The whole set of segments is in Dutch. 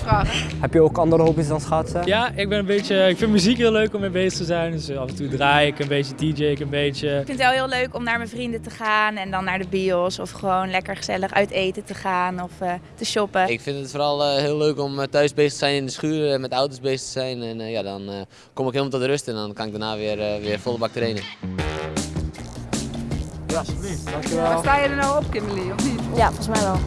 vragen. Heb je ook andere hobby's dan schaatsen? Ja, ik ben een beetje. Ik vind muziek heel leuk om mee bezig te zijn. Dus af en toe draai ik een beetje, DJ ik een beetje. Ik vind het wel heel leuk om naar mijn vrienden te gaan en dan naar de bios of gewoon lekker gezellig uit eten te gaan of uh, te shoppen. Ik vind het vooral uh, heel leuk om thuis bezig te zijn in de schuur, met auto's bezig te zijn. En uh, ja, dan kom ik helemaal tot de rust en dan kan ik daarna weer, weer volle bak trainen. Ja, alsjeblieft. Dankjewel. Sta je er nou op, Kimberly, of niet? Ja, volgens mij wel.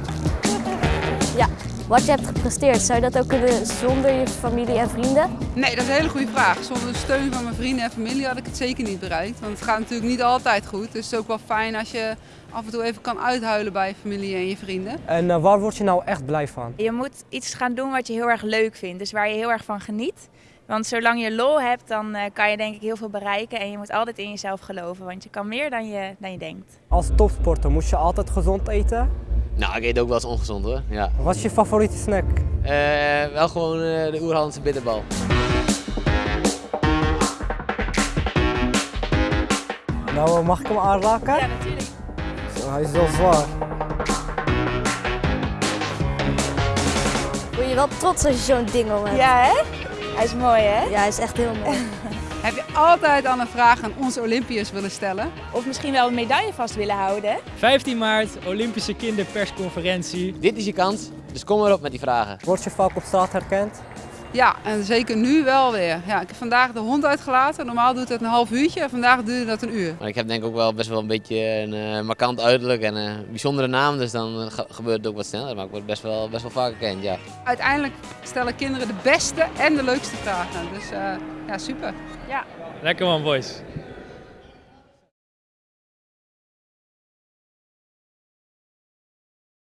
Ja. Wat je hebt gepresteerd, zou je dat ook kunnen zonder je familie en vrienden? Nee, dat is een hele goede vraag. Zonder de steun van mijn vrienden en familie had ik het zeker niet bereikt. Want het gaat natuurlijk niet altijd goed. Dus het is ook wel fijn als je af en toe even kan uithuilen bij je familie en je vrienden. En uh, waar word je nou echt blij van? Je moet iets gaan doen wat je heel erg leuk vindt. Dus waar je heel erg van geniet. Want zolang je lol hebt, dan uh, kan je denk ik heel veel bereiken. En je moet altijd in jezelf geloven, want je kan meer dan je, dan je denkt. Als topsporter moet je altijd gezond eten? Nou, ik eet ook wel eens ongezond hoor. Ja. Wat is je favoriete snack? Uh, wel gewoon uh, de Oerlandse bitterbal. Nou, mag ik hem aanraken? Ja, natuurlijk. Zo, hij is wel zwaar. Word je wel trots als je zo'n ding om hebt? Ja, hè? Hij is mooi, hè? Ja, hij is echt heel mooi. Heb je altijd al een vraag aan onze Olympiërs willen stellen? Of misschien wel een medaille vast willen houden? 15 maart, Olympische kinderpersconferentie. Dit is je kans, dus kom erop met die vragen. Word je vaak op straat herkend? Ja, en zeker nu wel weer. Ja, ik heb vandaag de hond uitgelaten. Normaal doet het een half uurtje en vandaag duurde dat een uur. Maar ik heb denk ik ook wel best wel een beetje een uh, markant uiterlijk en een bijzondere naam. Dus dan gebeurt het ook wat sneller. Maar ik word best wel, best wel vaak gekend, ja. Uiteindelijk stellen kinderen de beste en de leukste vragen. Dus uh, ja, super. Ja. Lekker man, boys.